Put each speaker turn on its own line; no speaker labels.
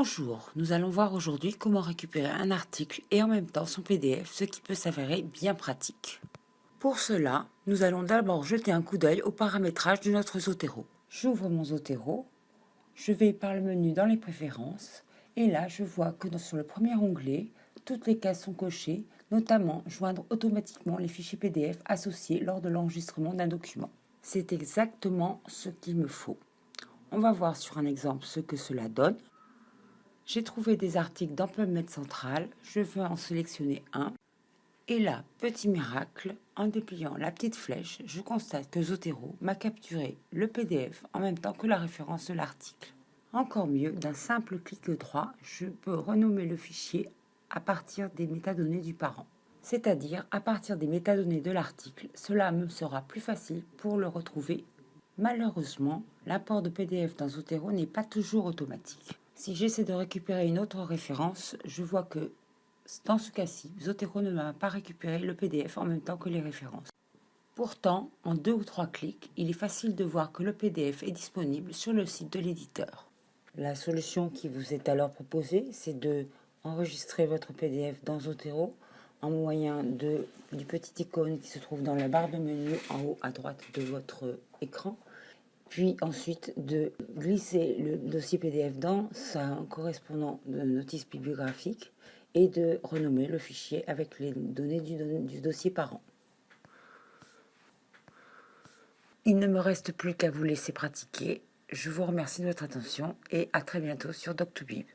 Bonjour, nous allons voir aujourd'hui comment récupérer un article et en même temps son PDF, ce qui peut s'avérer bien pratique. Pour cela, nous allons d'abord jeter un coup d'œil au paramétrage de notre Zotero. J'ouvre mon Zotero, je vais par le menu dans les préférences et là je vois que sur le premier onglet, toutes les cases sont cochées, notamment joindre automatiquement les fichiers PDF associés lors de l'enregistrement d'un document. C'est exactement ce qu'il me faut. On va voir sur un exemple ce que cela donne. J'ai trouvé des articles dans PubMed Central, je veux en sélectionner un. Et là, petit miracle, en dépliant la petite flèche, je constate que Zotero m'a capturé le PDF en même temps que la référence de l'article. Encore mieux, d'un simple clic droit, je peux renommer le fichier à partir des métadonnées du parent. C'est-à-dire à partir des métadonnées de l'article, cela me sera plus facile pour le retrouver. Malheureusement, l'import de PDF dans Zotero n'est pas toujours automatique. Si j'essaie de récupérer une autre référence, je vois que dans ce cas-ci, Zotero ne m'a pas récupéré le PDF en même temps que les références. Pourtant, en deux ou trois clics, il est facile de voir que le PDF est disponible sur le site de l'éditeur. La solution qui vous est alors proposée, c'est de enregistrer votre PDF dans Zotero en moyen de, du petit icône qui se trouve dans la barre de menu en haut à droite de votre écran puis ensuite de glisser le dossier PDF dans sa correspondant de notice bibliographique et de renommer le fichier avec les données du, dossier parent. Il ne me reste plus qu'à vous laisser pratiquer. Je vous remercie de votre attention et à très bientôt sur Doctobib.